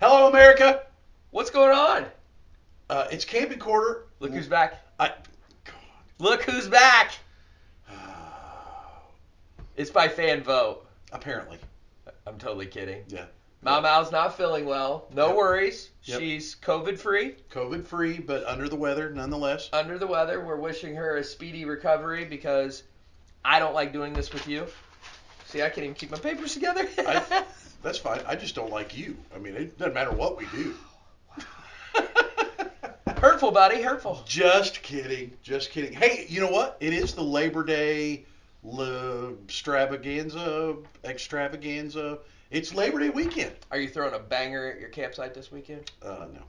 Hello, America. What's going on? Uh, it's camping quarter. Look who's back. I. Look who's back. It's by fan vote. Apparently, I'm totally kidding. yeah. Mau Mau's not feeling well. No Yep. worries. Yep. She's COVID free, COVID free, but under the weather nonetheless. under the weather. We're wishing her a speedy recovery because I don't like doing this with you. See, I can't even keep my papers together. I- That's fine. I just don't like you. I mean, it doesn't matter what we do. hurtful, buddy. Hurtful. just kidding. Just kidding. Hey, you know what? It is the Labor Day extravaganza. Extravaganza. It's Labor Day weekend. Are you throwing a banger at your campsite this weekend? Uh, no,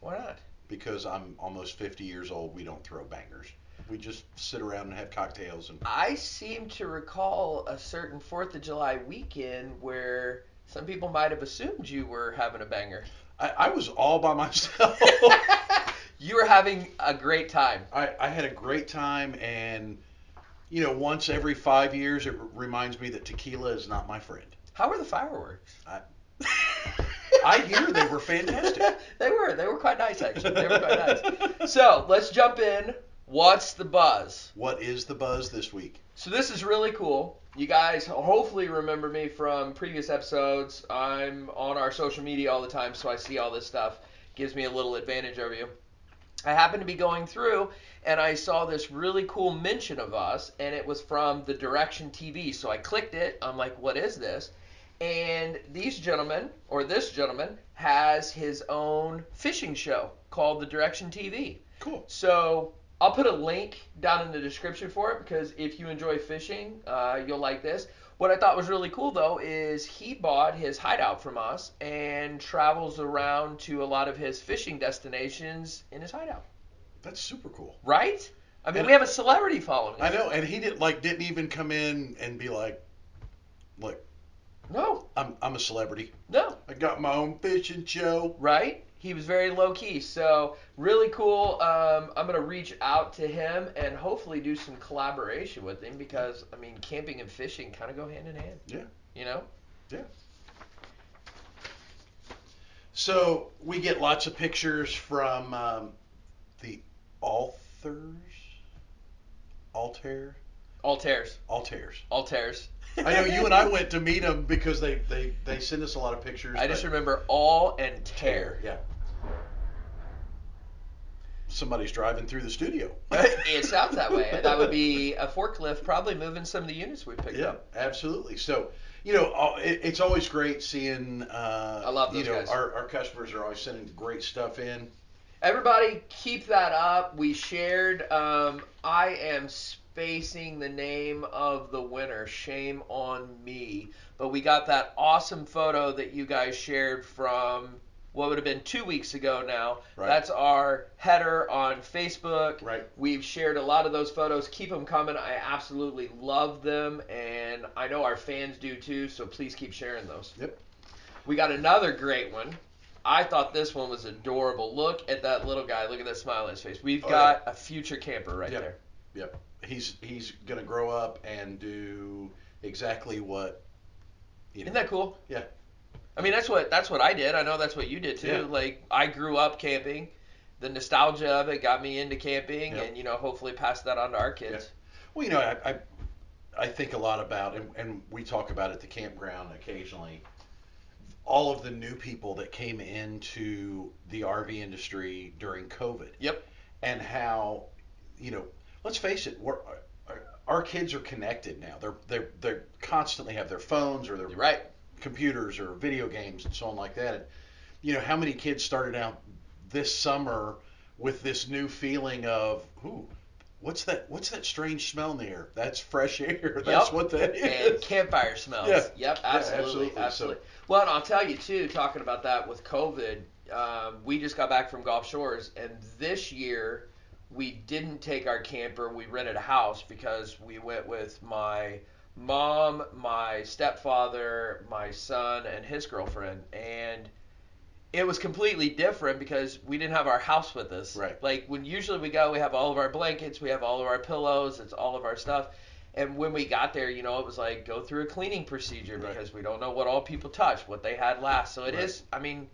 Why not? because I'm almost 50 years old. We don't throw bangers. We just sit around and have cocktails and. I seem to recall a certain Fourth of July weekend where some people might have assumed you were having a banger. I, I was all by myself. you were having a great time. I, I had a great time, and you know, once every five years, it r- reminds me that tequila is not my friend. How were the fireworks? I hear they were fantastic. they were. They were quite nice, actually. They were quite nice. So let's jump in. What's the buzz? What is the buzz this week? So this is really cool. You guys hopefully remember me from previous episodes. I'm on our social media all the time, so I see all this stuff. Gives me a little advantage over you. I happened to be going through and I saw this really cool mention of us, and it was from the Direction TV. So I clicked it. I'm like, what is this? And these gentlemen, or this gentleman, has his own fishing show called the Direction TV. Cool. So I'll put a link down in the description for it because if you enjoy fishing, uh, you'll like this. What I thought was really cool though is he bought his hideout from us and travels around to a lot of his fishing destinations in his hideout. That's super cool. Right? I mean, And- we have a celebrity following. I know, and he didn't like didn't even come in and be like, "Look, No, I'm I'm a celebrity. no, I got my own fishing show." right? He was very low key. So really cool. Um, I'm gonna reach out to him and hopefully do some collaboration with him because I mean, camping and fishing kind of go hand in hand. Yeah. You know. Yeah. So we get lots of pictures from um, the authors, Altair, Altairs. Altairs. Altairs. I know you and I went to meet them because they they they send us a lot of pictures. I just remember all and tear. Yeah. Somebody's driving through the studio. it sounds that way. That would be a forklift probably moving some of the units we picked Yeah, up. absolutely. So, you know, it, it's always great seeing. Uh, I love those You know, guys. our, our customers are always sending great stuff in. Everybody, keep that up. We shared. Um, I am spacing the name of the winner. Shame on me. But we got that awesome photo that you guys shared from what would have been two weeks ago now. Right. That's our header on Facebook. Right. We've shared a lot of those photos. Keep them coming. I absolutely love them, and I know our fans do too. So please keep sharing those. Yep. We got another great one. I thought this one was adorable. Look at that little guy. Look at that smile on his face. We've Oh, got a future camper right Yep. there. Yep. He's he's gonna grow up and do exactly what. You know, Isn't that cool? Yeah. I mean, that's what that's what I did. I know that's what you did too. Yeah. Like I grew up camping. The nostalgia of it got me into camping, Yep. and you know, hopefully pass that on to our kids. Well, you know, I, I, I think a lot about, and, and we talk about at the campground occasionally, all of the new people that came into the RV industry during COVID. Yep. And how, you know, let's face it, we're, our, our kids are connected now. They're they're they constantly have their phones or their right. computers or video games and so on like that. And, you know, how many kids started out this summer with this new feeling of, ooh, what's that? What's that strange smell in the air? That's fresh air. That's Yep. what that and campfire smells. Yeah. Yep, Yeah, absolutely, absolutely. absolutely. So- Well, and I'll tell you too, talking about that with COVID, um, we just got back from Gulf Shores, and this year we didn't take our camper. We rented a house because we went with my mom, my stepfather, my son, and his girlfriend, and it was completely different because we didn't have our house with us. Right. Like when usually we go, we have all of our blankets, we have all of our pillows, it's all of our stuff. And when we got there, you know, it was like go through a cleaning procedure Right. because we don't know what all people touch, what they had last. So it is. Right. I mean,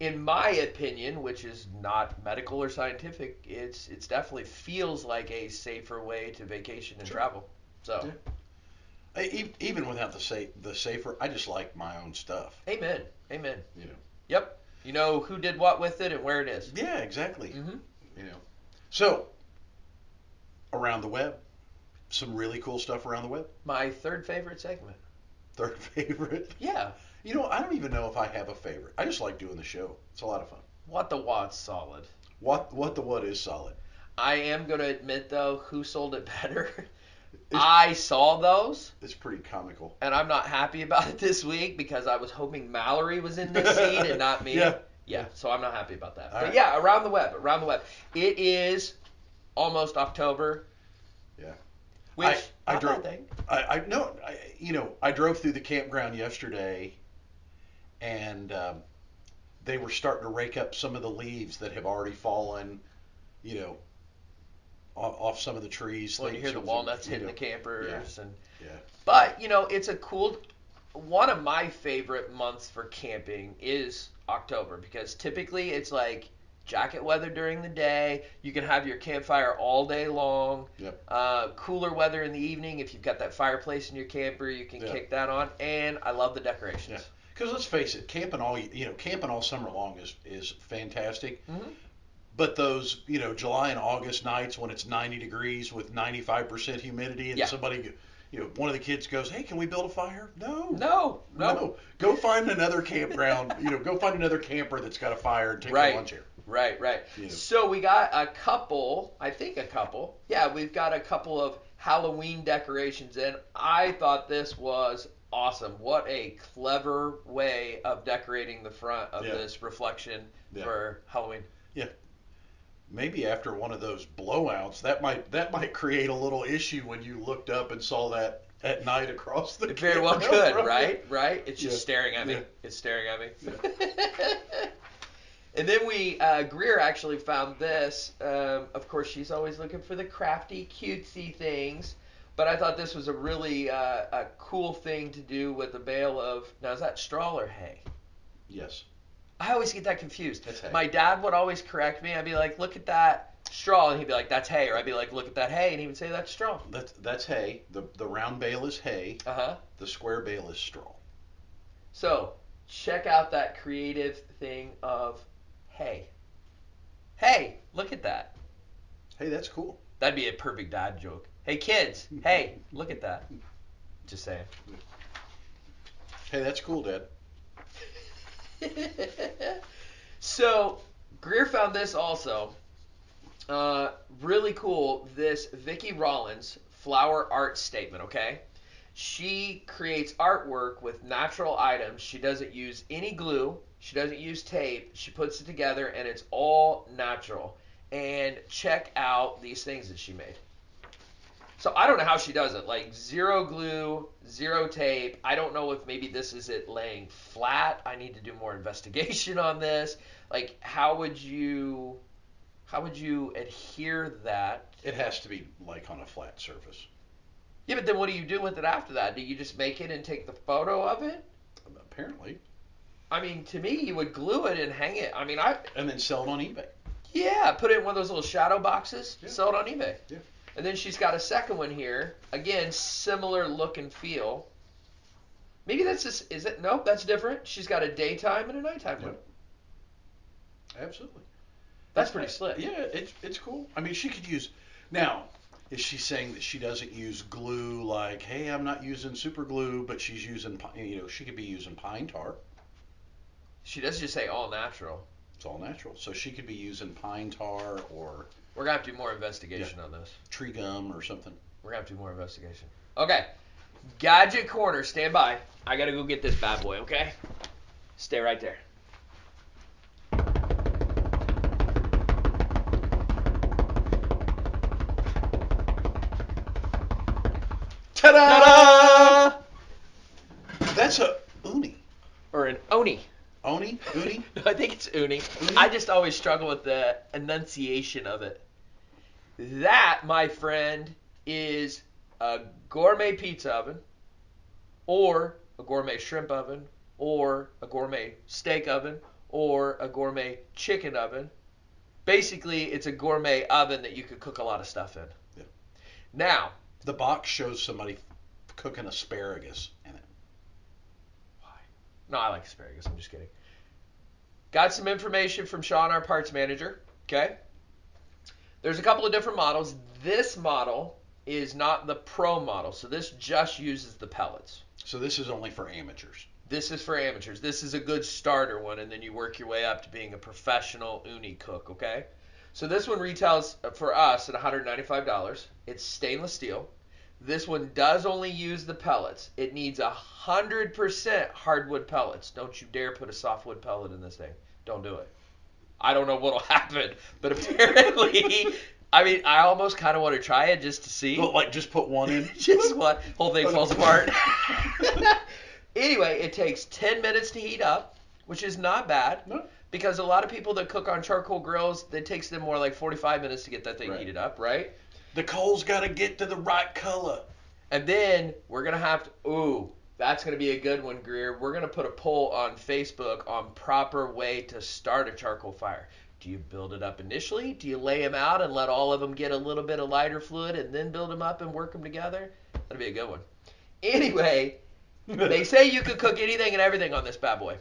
in my opinion, which is not medical or scientific, it's it's definitely feels like a safer way to vacation and Sure. travel. So, Yeah. I, e- even without the sa- the safer, I just like my own stuff. amen, amen. You know. Yep. You know who did what with it and where it is. Yeah, exactly. Mm-hmm. You know. So around the web, some really cool stuff around the web. My third favorite segment. Third favorite. Yeah. You know, I don't even know if I have a favorite. I just like doing the show. It's a lot of fun. What the what's solid. What what the what is solid. I am gonna admit though, who sold it better? It's- I saw those, It's pretty comical. and I'm not happy about it this week because I was hoping Mallory was in this seed and not me. Yeah. Yeah, so I'm not happy about that. All but right. yeah, around the web, around the web. It is almost October. Yeah. Which I- I drove- I, I no, I, you know, I drove through the campground yesterday, and um, they were starting to rake up some of the leaves that have already fallen, you know, off, off some of the trees. Well, you hear the walnuts hitting the campers and Yeah. But you know, it's a cool. One of my favorite months for camping is October because typically it's like jacket weather during the day. You can have your campfire all day long. Yep. Uh, cooler weather in the evening. If you've got that fireplace in your camper, you can Yeah. kick that on. And I love the decorations. Yeah. Because let's face it, camping all you know, camping all summer long is is fantastic. Mhm. But those you know July and August nights when it's 90 degrees with 95% humidity and Yeah. somebody, you know, one of the kids goes, "Hey, can we build a fire?" No. No, no, No. Go find another campground. you know, go find another camper that's got a fire and take Right. your lunch here. Right, right. Yeah. So we got a couple, I think a couple. Yeah, we've got a couple of Halloween decorations and I thought this was awesome. What a clever way of decorating the front of Yeah. this reflection Yeah. for Halloween. Yeah. Maybe after one of those blowouts, that might that might create a little issue when you looked up and saw that at night across the. It very well could, from right? Right? It's just Yeah. staring at me. It's staring at me. and then we, uh, Greer actually found this. Um, of course, she's always looking for the crafty, cutesy things. But I thought this was a really uh, a cool thing to do with a bale of. Now, is that straw or hay? Yes. I always get that confused. That's hay. My dad would always correct me. I'd be like, look at that straw. And he'd be like, that's hay. Or I'd be like, look at that hay. And he would say, that's straw. That's that's hay. The the round bale is hay. Uh huh. The square bale is straw. So check out that creative thing of hey. Hey, look at that. Hey, that's cool. That'd be a perfect dad joke. Hey kids, hey, look at that. Just saying. Hey, that's cool, Dad. so Greer found this also. Uh, really cool. This Vicki Rollins flower art statement. Okay, she creates artwork with natural items. She doesn't use any glue. She doesn't use tape. She puts it together, and it's all natural. And check out these things that she made. So I don't know how she does it. Like zero glue, zero tape. I don't know if maybe this is it laying flat. I need to do more investigation on this. Like how would you how would you adhere that? It has to be like on a flat surface. Yeah, but then what do you do with it after that? Do you just make it and take the photo of it? Apparently, I mean, to me, you would glue it and hang it. I mean, I and then sell it on eBay. yeah, put it in one of those little shadow boxes, Yeah. sell it on eBay. Yeah. And then she's got a second one here. Again, similar look and feel. Maybe that's just is it? Nope, that's different. She's got a daytime and a nighttime one. Absolutely. That's pretty slick. Yeah, it's it's cool. I mean, she could use. Now, is she saying that she doesn't use glue? Like, hey, I'm not using super glue, but she's using, you know, she could be using pine tar. She does just say all natural. It's all natural. So she could be using pine tar or We're gonna have to do more investigation on this. tree gum or something. We're gonna have to do more investigation. Okay. Gadget corner, stand by. I gotta go get this bad boy, okay? Stay right there. Ta-da! That's a uni. Or an oni. Oni? Uni? I think it's uni. Uni? I just always struggle with the enunciation of it. That, my friend, is a gourmet pizza oven, or a gourmet shrimp oven, or a gourmet steak oven, or a gourmet chicken oven. Basically, it's a gourmet oven that you could cook a lot of stuff in. Yeah. Now, The box shows somebody cooking asparagus in it. Why? No, I like asparagus. I'm just kidding. Got some information from Sean, our parts manager. Okay. There's a couple of different models. This model is not the pro model, so this just uses the pellets. So this is only for amateurs. This is for amateurs. This is a good starter one, and then you work your way up to being a professional uni cook. Okay. So this one retails for us at $195. It's stainless steel. This one does only use the pellets. It needs a hundred percent hardwood pellets. Don't you dare put a softwood pellet in this thing. Don't do it. I don't know what'll happen, but apparently, I mean, I almost kind of want to try it just to see. Well, like just put one in. just what whole thing falls apart. anyway, it takes 10 minutes to heat up, which is not bad. No. Because a lot of people that cook on charcoal grills, it takes them more like 45 minutes to get that thing Right. heated up, right? The coal's got to get to the right color. And then we're gonna have to. Ooh, that's gonna be a good one, Greer. We're gonna put a poll on Facebook on proper way to start a charcoal fire. Do you build it up initially? Do you lay them out and let all of them get a little bit of lighter fluid and then build them up and work them together? That'd be a good one. Anyway, they say you could cook anything and everything on this bad boy.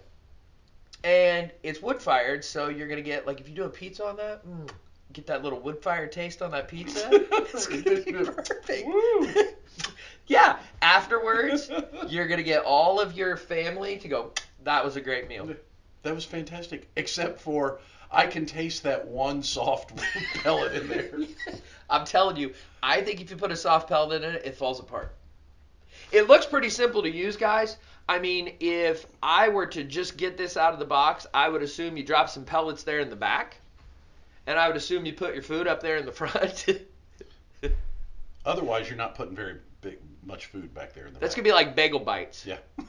And it's wood fired, so you're gonna get like if you do a pizza on that, mm, get that little wood fired taste on that pizza. It's gonna be perfect. Yeah. Afterwards, you're gonna get all of your family to go. That was a great meal. That was fantastic. Except for I can taste that one soft pellet in there. I'm telling you, I think if you put a soft pellet in it, it falls apart. It looks pretty simple to use, guys. I mean, if I were to just get this out of the box, I would assume you drop some pellets there in the back, and I would assume you put your food up there in the front. Otherwise, you're not putting very big much food back there in the That's back. gonna be like bagel bites. Yeah.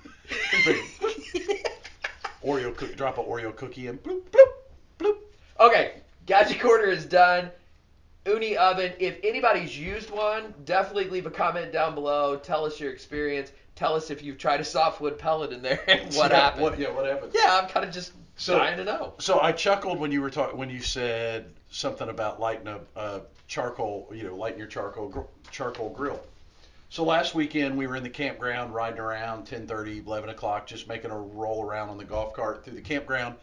Oreo cookie, drop a Oreo cookie in. Bloop, bloop, bloop. Okay, gadget corner is done. Uni oven. If anybody's used one, definitely leave a comment down below. Tell us your experience. Tell us if you've tried a softwood pellet in there and what Yeah, happened. What, yeah, what happened? Yeah, I'm kind of just So- dying to know. So I chuckled when you were talking when you said something about lighting a, a charcoal, you know, lighting your charcoal gr- charcoal grill. So last weekend we were in the campground riding around 10:30, 11 o'clock, just making a roll around on the golf cart through the campground.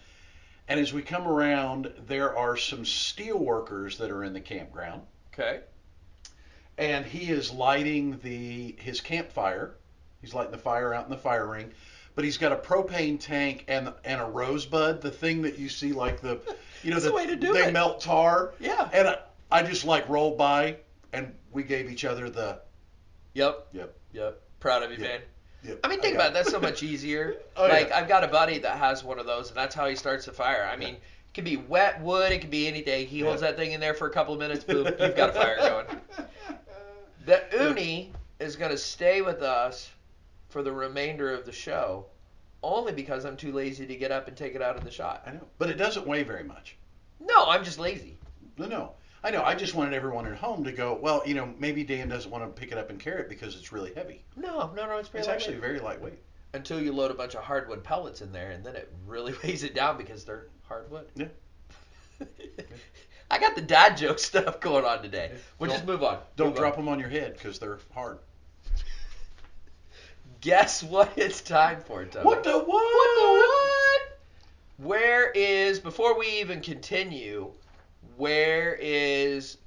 And as we come around, there are some steel workers that are in the campground, Okay. and he is lighting the his campfire. He's lighting the fire out in the fire ring, but he's got a propane tank and and a rosebud, the thing that you see like the, you know, That's the way to do they it. melt tar. Yeah. And I, I just like rolled by, and we gave each other the, Yep. yep, Yep. Proud of you, Yep. man. yep. I mean, think got about it. That's so much easier. Oh, like, yeah. I've got a buddy that has one of those, and that's how he starts the fire. I mean, it can be wet wood, it can be anything. He holds Yeah. that thing in there for a couple of minutes, boom, you've got a fire going. The uni is going to stay with us for the remainder of the show, only because I'm too lazy to get up and take it out of the shot. I know, but it doesn't weigh very much. No, I'm just lazy. No, no. I know. I just wanted everyone at home to go. Well, you know, maybe Dan doesn't want to pick it up and carry it because it's really heavy. No, no, no, it's very It's lightweight. actually very lightweight. until you load a bunch of hardwood pellets in there, and then it really weighs it down because they're hardwood. Yeah. I got the dad joke stuff going on today. We'll Don't- just move on. Don't Move drop on. them on your head because they're hard. Guess what it's time for, Tony? What the what? What the what? Where is before we even continue? Where is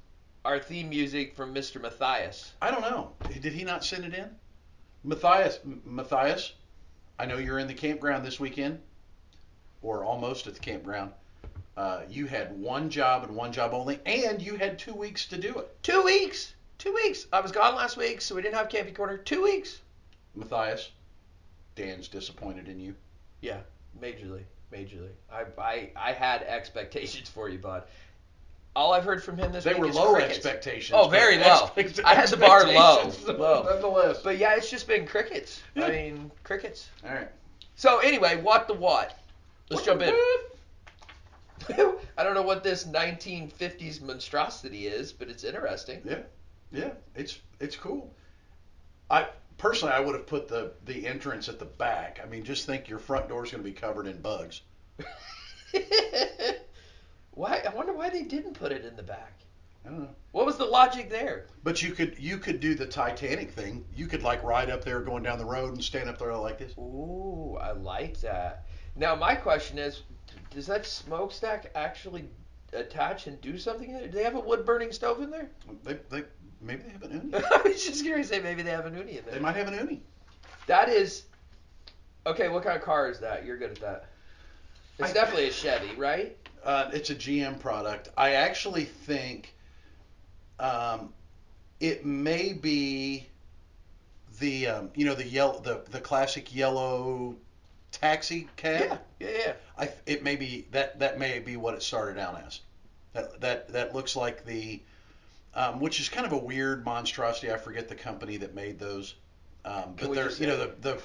our theme music from Mr. Matthias? I don't know. Did he not send it in? Matthias, M- Matthias, I know you're in the campground this weekend, or almost at the campground. Uh, you had one job and one job only, and you had two weeks to do it. Two weeks. Two weeks. I was gone last week, so we didn't have camping corner. Two weeks. Matthias, Dan's disappointed in you. Yeah, majorly, majorly. I, I, I had expectations for you, bud. All I've heard from him this They week were is low crickets. expectations. Oh, very but low. expect- I had the bar low, expectations, low. Nonetheless. But yeah, it's just been crickets. I mean, crickets. All right. So anyway, what the what? Let's jump in. I don't know what this 1950s monstrosity is, but it's interesting. Yeah, yeah, it's it's cool. I personally, I would have put the the entrance at the back. I mean, just think your front door is going to be covered in bugs. Why? I wonder why they didn't put it in the back. I don't know. What was the logic there? But you could you could do the Titanic thing. You could like ride up there going down the road and stand up there like this. Ooh, I like that. Now my question is, does that smokestack actually attach and do something? Do they have a wood burning stove in there? They, they maybe they have an uni. I was just gonna say maybe they have an uni in They might have an uni. That is okay. What kind of car is that? You're good at that. It's I- definitely a Chevy, right? Uh, it's a GM product. I actually think um, it may be the um, you know the yellow the the classic yellow taxi cab. Yeah, yeah, yeah. I it may be that that may be what it started out as. That that that looks like the um, which is kind of a weird monstrosity. I forget the company that made those. Um, but they're you know the the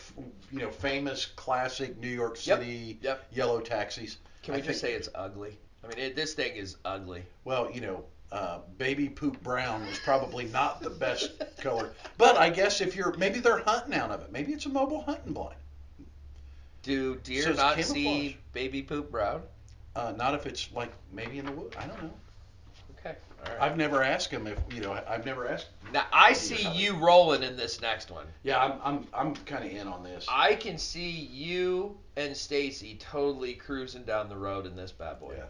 you know famous classic New York City yep. yellow taxis. Can I we just think- say it's ugly? I mean, it, this thing is ugly. Well, you know, uh, baby poop brown was probably not the best color. But I guess if you're maybe they're hunting out of it. Maybe it's a mobile hunting blind. Do deer So not camouflage. see baby poop brown? Uh, not if it's like maybe in the wood. I don't know. Right. I've never asked him if you know. I've never asked. now I see you rolling in this next one. Yeah, I'm I'm I'm kind of in on this. I can see you and Stacy totally cruising down the road in this bad boy. Yeah.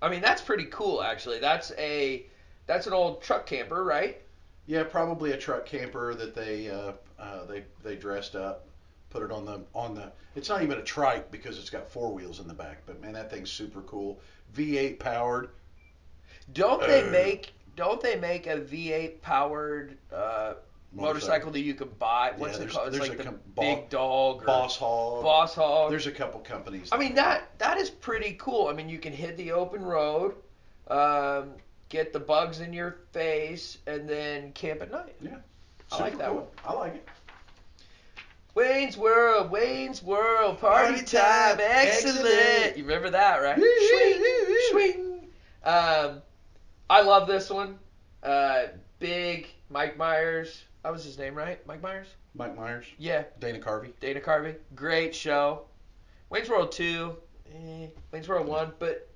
I mean, that's pretty cool actually. That's a that's an old truck camper, right? Yeah, probably a truck camper that they uh, uh, they they dressed up, put it on the on the. It's not even a trike because it's got four wheels in the back. But man, that thing's super cool. V8 powered. Don't they Uh. make don't they make a V8 powered uh, motorcycle that you can buy? What's Yeah, it called? It's like the com- Big Dog or Boss Hog. Boss Hog. There's a couple companies. I mean that that is pretty cool. I mean you can hit the open road, um, get the bugs in your face, and then camp at night. Yeah. I like that cool. one. I like it. Wayne's World, Wayne's World, party, Party time, time, excellent. excellent. You remember that, right? Swing, swing. Um, I love this one. Uh, big Mike Myers. That was his name, right? Mike Myers. Mike Myers, Yeah, Dana Carvey. Dana Carvey. Great show. Wayne's World 2, eh, Wayne's World 1, but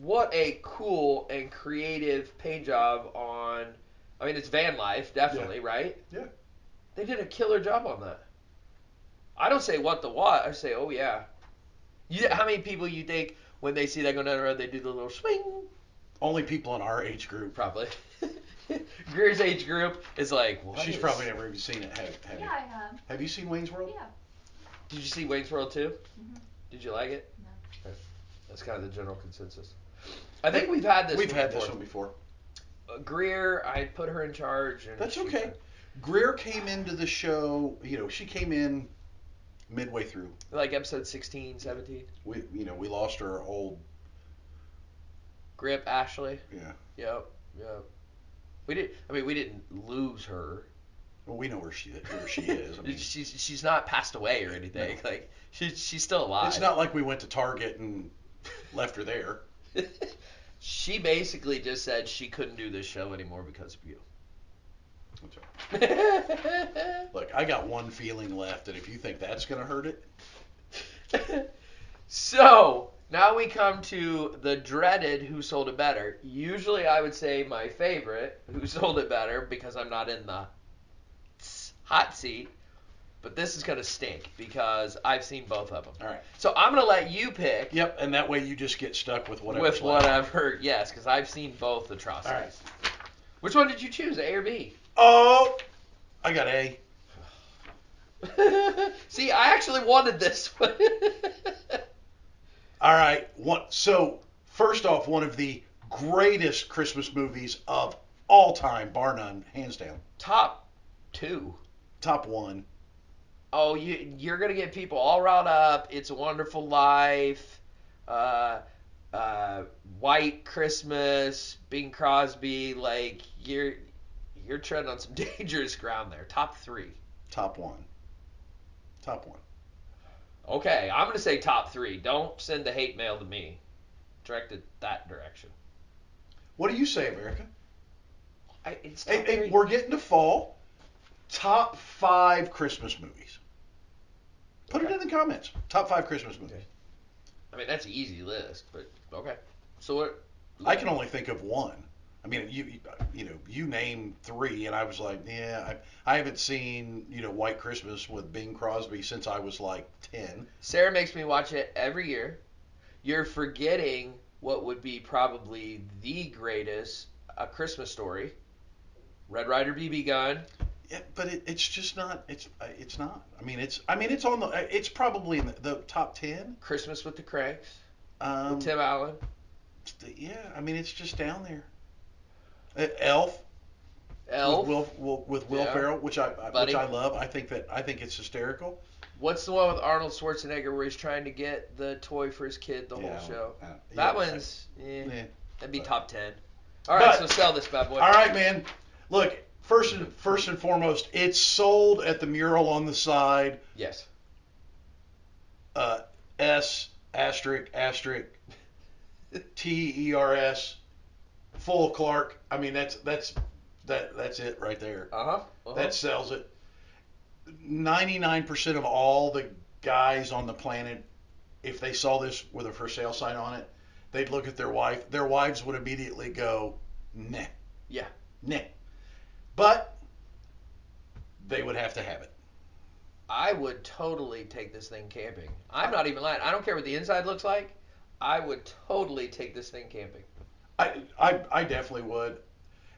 what a cool and creative paint job on. I mean, it's van life, definitely, right? Yeah. They did a killer job on that. I don't say what the what. I say, oh yeah. You, how many people you think when they see that going down the road, they do the little swing? Only people in our age group. Probably. Greer's age group is like, what She's is- probably never even seen it. Have, have, Yeah, you? I have. have you seen Wayne's World? Yeah. Did you see Wayne's World 2? Mhm. Did you like it? No. Okay. That's kind of the general consensus. I think we've had this We've one had before. this one before. Uh, Greer, I put her in charge. And That's she- okay. Greer came into the show. You know, she came in midway through. Like episode 16, 17. We, you know, we lost our old. Grip Ashley. Yeah. Yep. Yep. We did. I mean, we didn't lose her. Well, we know where she where she is. I mean, she's she's not passed away or anything. Like she's she's still alive. it's not like we went to Target and left her there. she basically just said she couldn't do this show anymore because of you. Right. Look, I got one feeling left, and if you think that's gonna hurt it, so now we come to the dreaded Who Sold It Better. Usually I would say my favorite Who Sold It Better because I'm not in the hot seat. But this is gonna stink because I've seen both of them. all right. So I'm gonna let you pick Yep, and that way you just get stuck with whatever. with whatever. Yes, because I've seen both atrocities. All right. Which one did you choose, A or B? Oh, I got A. See, I actually wanted this one. All right. One. So first off, one of the greatest Christmas movies of all time, bar none, hands down. Top two. Top one. Oh, you you're gonna get people all riled up. It's a Wonderful Life, uh, uh, White Christmas, Bing Crosby. Like you're you're treading on some dangerous ground there. Top three. Top one. Top one. Okay, I'm gonna say top three. Don't send the hate mail to me. Direct it that direction. What do you say, America? I, it's top Hey, hey, we're getting to fall. Top five Christmas movies. Put it in the comments. Top five Christmas movies. I mean, that's an easy list, but okay. So what? I can only think of one. I mean, you you- know, you name three, and I was like, yeah, I, I haven't seen you know White Christmas with Bing Crosby since I was like ten. Sarah makes me watch it every year. You're forgetting what would be probably the greatest A Christmas Story. Red Ryder BB gun. Yeah, but it, it's just not. It's uh, it's not. I mean, it's I mean, it's on the. It's probably in the, the top ten. Christmas with the Cranks. Um, with Tim Allen. yeah, I mean, it's just down there. Uh, Elf, Elf. with Will, Will with Will Yeah. Ferrell, which I I- Buddy. which I love. I think that I think it's hysterical. What's the one with Arnold Schwarzenegger where he's trying to get the toy for his kid the Yeah, whole show? uh, That yeah, one's eh, Yeah. that'd be But- top ten. All right, But- so sell this bad boy. All right, man. Look, first and first and foremost, it's sold at the mural on the side. Yes. Uh, S asterisk asterisk T E R S full Clark. I mean, that's that's that that's it right there. Uh huh. Uh-huh. That sells it. 99% of all the guys on the planet, if they saw this with a for sale sign on it, they'd look at their wife. Their wives would immediately go, nah. Yeah. Nah. But they would have to have it. I would totally take this thing camping. I'm not even lying. I don't care what the inside looks like. I would totally take this thing camping. I, I, I definitely would.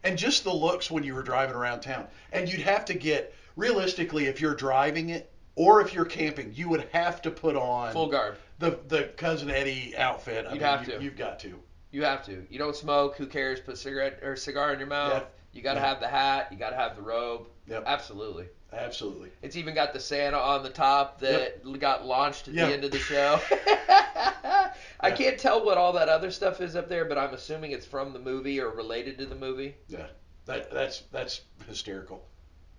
And just the looks when you were driving around town. And you'd have to get, realistically, if you're driving it or if you're camping, you would have to put on Full garb. the, the Cousin Eddie outfit. I You'd mean, have you, to. You've got to. You have to. You don't smoke. Who cares? Put cigarette or cigar in your mouth. Yeah. You got to Yeah. have the hat. You got to have the robe. Yep. Absolutely. Absolutely. It's even got the Santa on the top that got launched at Yeah. the end of the show. I Yeah. can't tell what all that other stuff is up there, but I'm assuming it's from the movie or related to the movie. Yeah. That that's that's hysterical.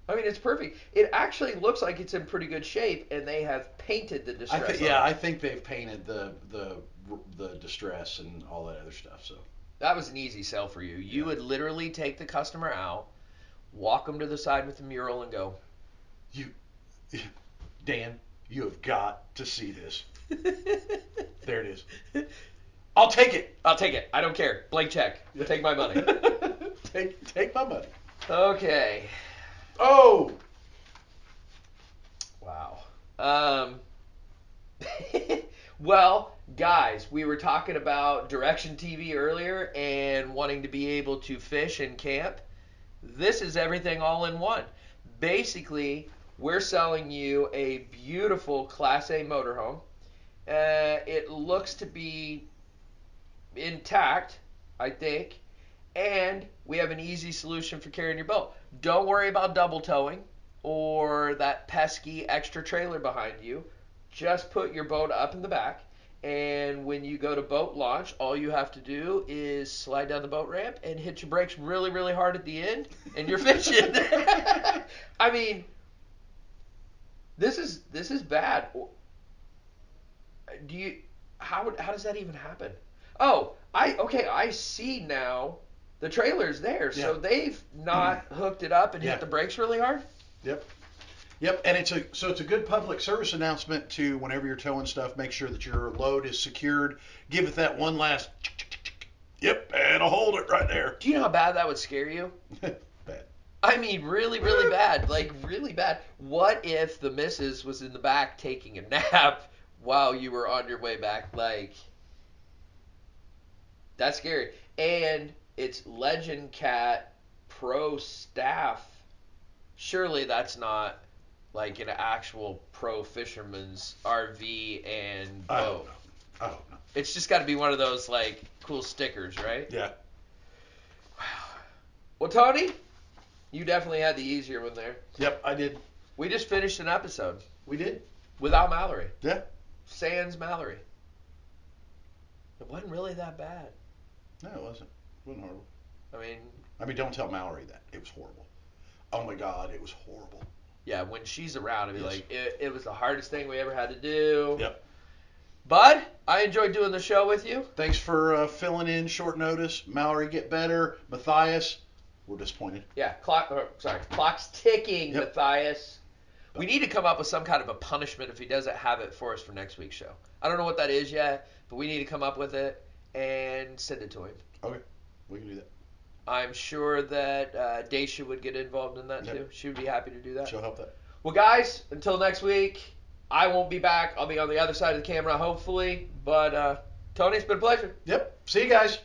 I mean, it's perfect. It actually looks like it's in pretty good shape, and they have painted the I distress. think on yeah. I think they've painted the the the distress and all that other stuff. So That was an easy sell for you. You Yeah. would literally take the customer out, walk them to the side with the mural, and go. Dan, you have got to see this. There it is. I'll take it. I'll take it. I don't care. Blank check. Take my money. take take my money. okay. Oh, Wow. Um. well, guys, we were talking about Direction TV earlier and wanting to be able to fish and camp. This is everything all in one. Basically, we're selling you a beautiful Class A motorhome. Uh, it looks to be intact, I think, and we have an easy solution for carrying your boat. Don't worry about double towing or that pesky extra trailer behind you. Just put your boat up in the back, and when you go to boat launch, all you have to do is slide down the boat ramp and hit your brakes really, really hard at the end, and you're fishing. I mean, this is this is bad. Do you how would- how does that even happen? Oh, I okay, I see now. The trailer's there, so Yeah. they've not mm. hooked it up and Yeah. hit the brakes really hard. Yep. Yep, and it's a so it's a good public service announcement to whenever you're towing stuff, make sure that your load is secured. Give it that one last. Yep, and it'll hold it right there. Do you know how bad that would scare you? I mean, really, really bad. Like, really bad. What if the missus was in the back taking a nap while you were on your way back? Like, that's scary. And it's Legend Cat Pro staff. Surely that's not like an actual pro fisherman's RV and boat. I don't know. I don't know. It's just got to be one of those like cool stickers, right? Yeah. Wow. Well, Tony, you definitely had the easier one there. Yep, I did. We just finished an episode We did. without Mallory. Yeah. Sans Mallory. It wasn't really that bad. No, it wasn't. It wasn't horrible. I mean, I mean, don't tell Mallory that. It was horrible. Oh my God, it was horrible. yeah, when she's around, I'd be Yes. like, it, it was the hardest thing we ever had to do. Yep. Bud, I enjoyed doing the show with you. Thanks for uh, filling in short notice. Mallory, get better. Matthias, we're disappointed. Yeah, clock. Or, sorry, clock's ticking, Yep. Matthias. We need to come up with some kind of a punishment if he doesn't have it for us for next week's show. I don't know what that is yet, but we need to come up with it. and send it to him. Okay, we can do that. I'm sure that uh, Daisha would get involved in that Yep. too. She would be happy to do that. She'll help that. Well, guys, until next week, I won't be back. I'll be on the other side of the camera, hopefully. But uh, Tony, it's been a pleasure. Yep. See you guys.